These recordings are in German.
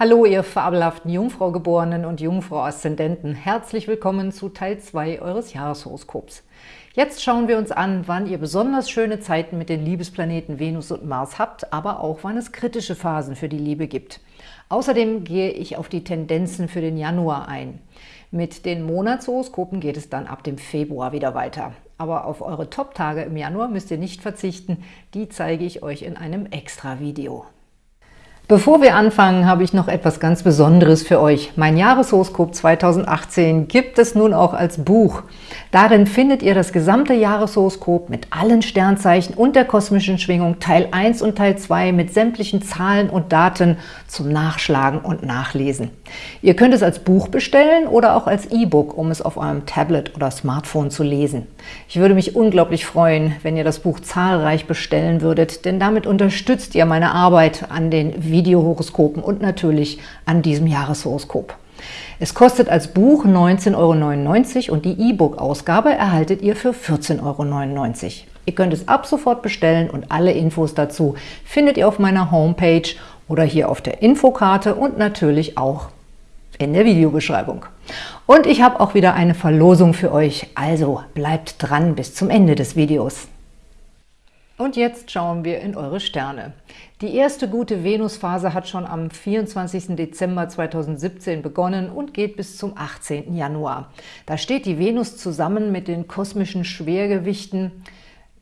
Hallo, ihr fabelhaften Jungfrau-Geborenen und Jungfrau-Aszendenten. Herzlich willkommen zu Teil 2 eures Jahreshoroskops. Jetzt schauen wir uns an, wann ihr besonders schöne Zeiten mit den Liebesplaneten Venus und Mars habt, aber auch wann es kritische Phasen für die Liebe gibt. Außerdem gehe ich auf die Tendenzen für den Januar ein. Mit den Monatshoroskopen geht es dann ab dem Februar wieder weiter. Aber auf eure Top-Tage im Januar müsst ihr nicht verzichten, die zeige ich euch in einem Extra-Video. Bevor wir anfangen, habe ich noch etwas ganz Besonderes für euch. Mein Jahreshoroskop 2018 gibt es nun auch als Buch. Darin findet ihr das gesamte Jahreshoroskop mit allen Sternzeichen und der kosmischen Schwingung Teil 1 und Teil 2 mit sämtlichen Zahlen und Daten zum Nachschlagen und Nachlesen. Ihr könnt es als Buch bestellen oder auch als E-Book, um es auf eurem Tablet oder Smartphone zu lesen. Ich würde mich unglaublich freuen, wenn ihr das Buch zahlreich bestellen würdet, denn damit unterstützt ihr meine Arbeit an den Videohoroskopen und natürlich an diesem Jahreshoroskop. Es kostet als Buch 19,99 Euro und die E-Book-Ausgabe erhaltet ihr für 14,99 Euro. Ihr könnt es ab sofort bestellen und alle Infos dazu findet ihr auf meiner Homepage oder hier auf der Infokarte und natürlich auch in der Videobeschreibung. Und ich habe auch wieder eine Verlosung für euch, also bleibt dran bis zum Ende des Videos. Und jetzt schauen wir in eure Sterne. Die erste gute Venusphase hat schon am 24. Dezember 2017 begonnen und geht bis zum 18. Januar. Da steht die Venus zusammen mit den kosmischen Schwergewichten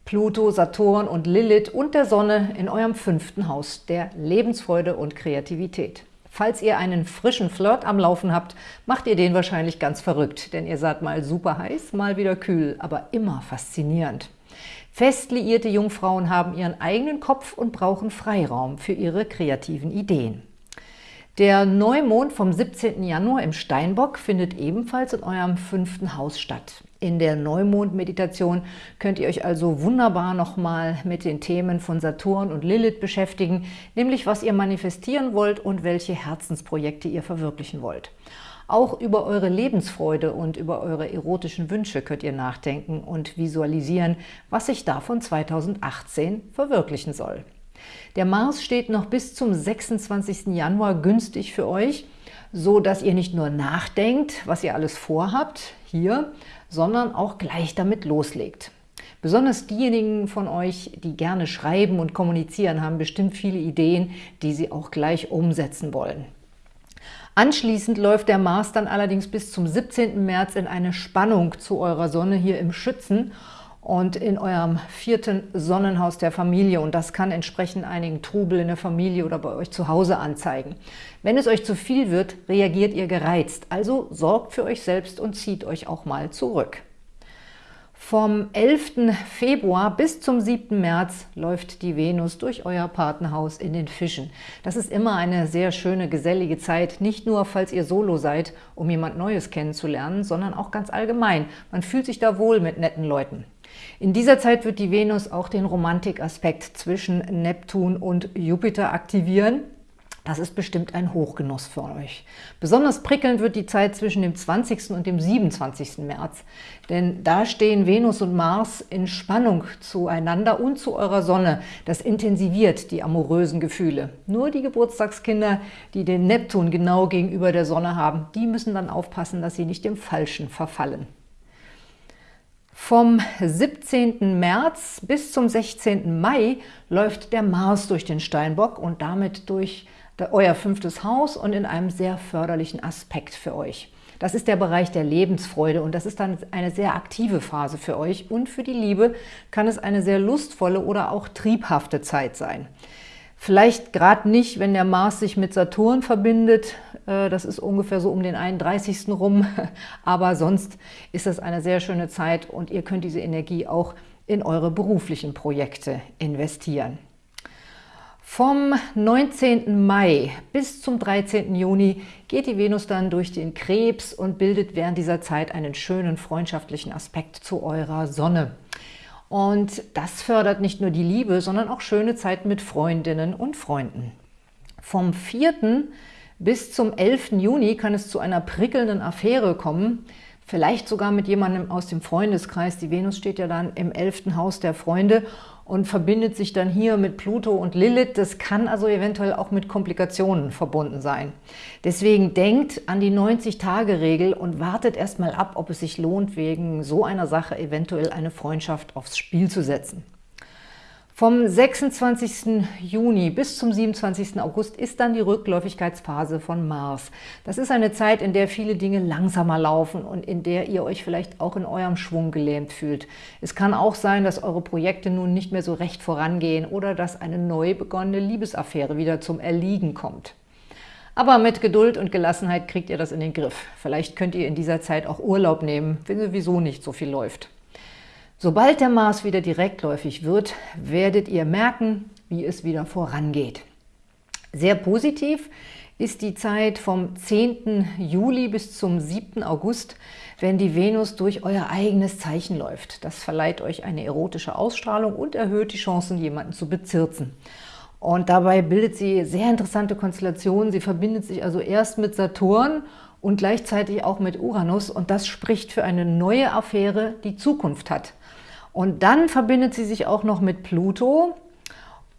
Pluto, Saturn und Lilith und der Sonne in eurem fünften Haus der Lebensfreude und Kreativität. Falls ihr einen frischen Flirt am Laufen habt, macht ihr den wahrscheinlich ganz verrückt, denn ihr seid mal super heiß, mal wieder kühl, aber immer faszinierend. Fest liierte Jungfrauen haben ihren eigenen Kopf und brauchen Freiraum für ihre kreativen Ideen. Der Neumond vom 17. Januar im Steinbock findet ebenfalls in eurem fünften Haus statt. In der Neumond-Meditation könnt ihr euch also wunderbar nochmal mit den Themen von Saturn und Lilith beschäftigen, nämlich was ihr manifestieren wollt und welche Herzensprojekte ihr verwirklichen wollt. Auch über eure Lebensfreude und über eure erotischen Wünsche könnt ihr nachdenken und visualisieren, was sich davon 2018 verwirklichen soll. Der Mars steht noch bis zum 26. Januar günstig für euch, so dass ihr nicht nur nachdenkt, was ihr alles vorhabt, hier, sondern auch gleich damit loslegt. Besonders diejenigen von euch, die gerne schreiben und kommunizieren, haben bestimmt viele Ideen, die sie auch gleich umsetzen wollen. Anschließend läuft der Mars dann allerdings bis zum 17. März in eine Spannung zu eurer Sonne hier im Schützen und in eurem vierten Sonnenhaus der Familie. Und das kann entsprechend einigen Trubel in der Familie oder bei euch zu Hause anzeigen. Wenn es euch zu viel wird, reagiert ihr gereizt. Also sorgt für euch selbst und zieht euch auch mal zurück. Vom 11. Februar bis zum 7. März läuft die Venus durch euer Partnerhaus in den Fischen. Das ist immer eine sehr schöne, gesellige Zeit, nicht nur, falls ihr Solo seid, um jemand Neues kennenzulernen, sondern auch ganz allgemein. Man fühlt sich da wohl mit netten Leuten. In dieser Zeit wird die Venus auch den Romantikaspekt zwischen Neptun und Jupiter aktivieren. Das ist bestimmt ein Hochgenuss für euch. Besonders prickelnd wird die Zeit zwischen dem 20. und dem 27. März, denn da stehen Venus und Mars in Spannung zueinander und zu eurer Sonne. Das intensiviert die amorösen Gefühle. Nur die Geburtstagskinder, die den Neptun genau gegenüber der Sonne haben, die müssen dann aufpassen, dass sie nicht dem Falschen verfallen. Vom 17. März bis zum 16. Mai läuft der Mars durch den Steinbock und damit durch euer fünftes Haus und in einem sehr förderlichen Aspekt für euch. Das ist der Bereich der Lebensfreude und das ist dann eine sehr aktive Phase für euch und für die Liebe kann es eine sehr lustvolle oder auch triebhafte Zeit sein. Vielleicht gerade nicht, wenn der Mars sich mit Saturn verbindet, äh, das ist ungefähr so um den 31. rum, aber sonst ist das eine sehr schöne Zeit und ihr könnt diese Energie auch in eure beruflichen Projekte investieren. Vom 19. Mai bis zum 13. Juni geht die Venus dann durch den Krebs und bildet während dieser Zeit einen schönen freundschaftlichen Aspekt zu eurer Sonne. Und das fördert nicht nur die Liebe, sondern auch schöne Zeiten mit Freundinnen und Freunden. Vom 4. bis zum 11. Juni kann es zu einer prickelnden Affäre kommen, vielleicht sogar mit jemandem aus dem Freundeskreis. Die Venus steht ja dann im 11. Haus der Freunde und verbindet sich dann hier mit Pluto und Lilith. Das kann also eventuell auch mit Komplikationen verbunden sein. Deswegen denkt an die 90-Tage-Regel und wartet erstmal ab, ob es sich lohnt, wegen so einer Sache eventuell eine Freundschaft aufs Spiel zu setzen. Vom 26. Juni bis zum 27. August ist dann die Rückläufigkeitsphase von Mars. Das ist eine Zeit, in der viele Dinge langsamer laufen und in der ihr euch vielleicht auch in eurem Schwung gelähmt fühlt. Es kann auch sein, dass eure Projekte nun nicht mehr so recht vorangehen oder dass eine neu begonnene Liebesaffäre wieder zum Erliegen kommt. Aber mit Geduld und Gelassenheit kriegt ihr das in den Griff. Vielleicht könnt ihr in dieser Zeit auch Urlaub nehmen, wenn sowieso nicht so viel läuft. Sobald der Mars wieder direktläufig wird, werdet ihr merken, wie es wieder vorangeht. Sehr positiv ist die Zeit vom 10. Juli bis zum 7. August, wenn die Venus durch euer eigenes Zeichen läuft. Das verleiht euch eine erotische Ausstrahlung und erhöht die Chancen, jemanden zu bezirzen. Und dabei bildet sie sehr interessante Konstellationen. Sie verbindet sich also erst mit Saturn und gleichzeitig auch mit Uranus. Und das spricht für eine neue Affäre, die Zukunft hat. Und dann verbindet sie sich auch noch mit Pluto.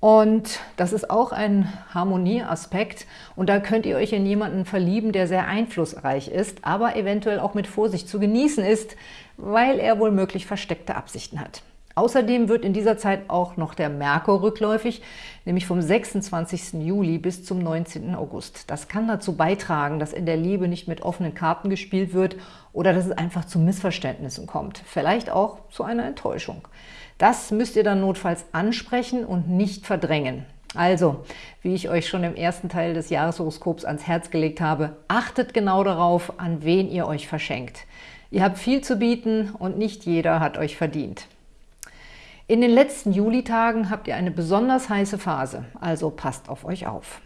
Und das ist auch ein Harmonieaspekt. Und da könnt ihr euch in jemanden verlieben, der sehr einflussreich ist, aber eventuell auch mit Vorsicht zu genießen ist, weil er wohl möglich versteckte Absichten hat. Außerdem wird in dieser Zeit auch noch der Merkur rückläufig, nämlich vom 26. Juli bis zum 19. August. Das kann dazu beitragen, dass in der Liebe nicht mit offenen Karten gespielt wird oder dass es einfach zu Missverständnissen kommt. Vielleicht auch zu einer Enttäuschung. Das müsst ihr dann notfalls ansprechen und nicht verdrängen. Also, wie ich euch schon im ersten Teil des Jahreshoroskops ans Herz gelegt habe, achtet genau darauf, an wen ihr euch verschenkt. Ihr habt viel zu bieten und nicht jeder hat euch verdient. In den letzten Julitagen habt ihr eine besonders heiße Phase, also passt auf euch auf.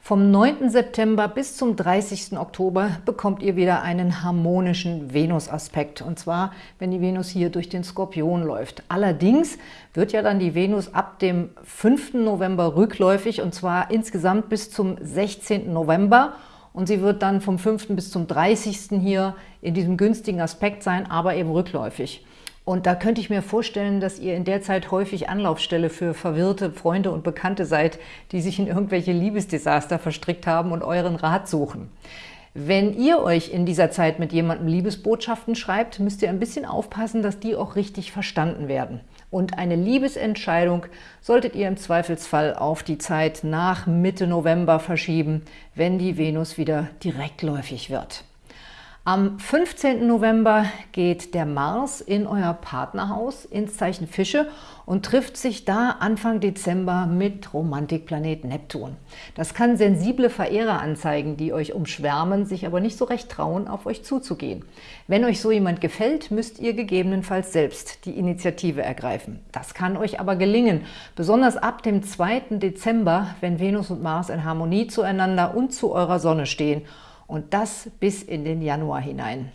Vom 9. September bis zum 30. Oktober bekommt ihr wieder einen harmonischen Venus-Aspekt, und zwar, wenn die Venus hier durch den Skorpion läuft. Allerdings wird ja dann die Venus ab dem 5. November rückläufig, und zwar insgesamt bis zum 16. November, und sie wird dann vom 5. bis zum 30. hier in diesem günstigen Aspekt sein, aber eben rückläufig. Und da könnte ich mir vorstellen, dass ihr in der Zeit häufig Anlaufstelle für verwirrte Freunde und Bekannte seid, die sich in irgendwelche Liebesdesaster verstrickt haben und euren Rat suchen. Wenn ihr euch in dieser Zeit mit jemandem Liebesbotschaften schreibt, müsst ihr ein bisschen aufpassen, dass die auch richtig verstanden werden. Und eine Liebesentscheidung solltet ihr im Zweifelsfall auf die Zeit nach Mitte November verschieben, wenn die Venus wieder direktläufig wird. Am 15. November geht der Mars in euer Partnerhaus ins Zeichen Fische und trifft sich da Anfang Dezember mit Romantikplanet Neptun. Das kann sensible Verehrer anzeigen, die euch umschwärmen, sich aber nicht so recht trauen, auf euch zuzugehen. Wenn euch so jemand gefällt, müsst ihr gegebenenfalls selbst die Initiative ergreifen. Das kann euch aber gelingen, besonders ab dem 2. Dezember, wenn Venus und Mars in Harmonie zueinander und zu eurer Sonne stehen – und das bis in den Januar hinein.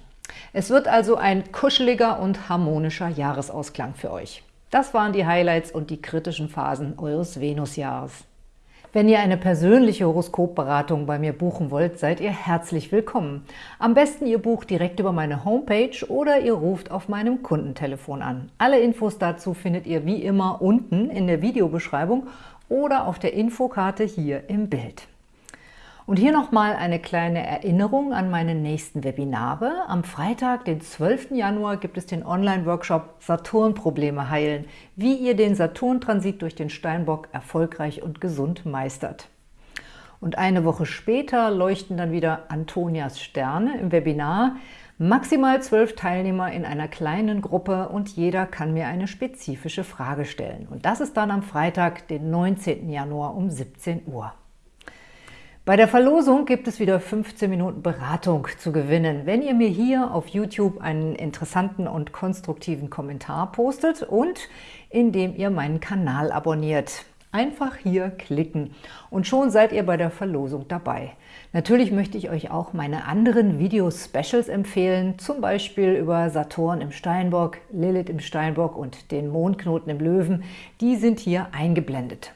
Es wird also ein kuscheliger und harmonischer Jahresausklang für euch. Das waren die Highlights und die kritischen Phasen eures Venusjahres. Wenn ihr eine persönliche Horoskopberatung bei mir buchen wollt, seid ihr herzlich willkommen. Am besten ihr bucht direkt über meine Homepage oder ihr ruft auf meinem Kundentelefon an. Alle Infos dazu findet ihr wie immer unten in der Videobeschreibung oder auf der Infokarte hier im Bild. Und hier nochmal eine kleine Erinnerung an meine nächsten Webinare. Am Freitag, den 12. Januar, gibt es den Online-Workshop Saturn-Probleme heilen, wie ihr den Saturn-Transit durch den Steinbock erfolgreich und gesund meistert. Und eine Woche später leuchten dann wieder Antonias Sterne im Webinar. Maximal zwölf Teilnehmer in einer kleinen Gruppe und jeder kann mir eine spezifische Frage stellen. Und das ist dann am Freitag, den 19. Januar um 17 Uhr. Bei der Verlosung gibt es wieder 15 Minuten Beratung zu gewinnen, wenn ihr mir hier auf YouTube einen interessanten und konstruktiven Kommentar postet und indem ihr meinen Kanal abonniert. Einfach hier klicken und schon seid ihr bei der Verlosung dabei. Natürlich möchte ich euch auch meine anderen Video-Specials empfehlen, zum Beispiel über Saturn im Steinbock, Lilith im Steinbock und den Mondknoten im Löwen. Die sind hier eingeblendet.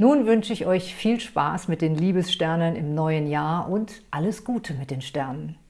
Nun wünsche ich euch viel Spaß mit den Liebessternen im neuen Jahr und alles Gute mit den Sternen.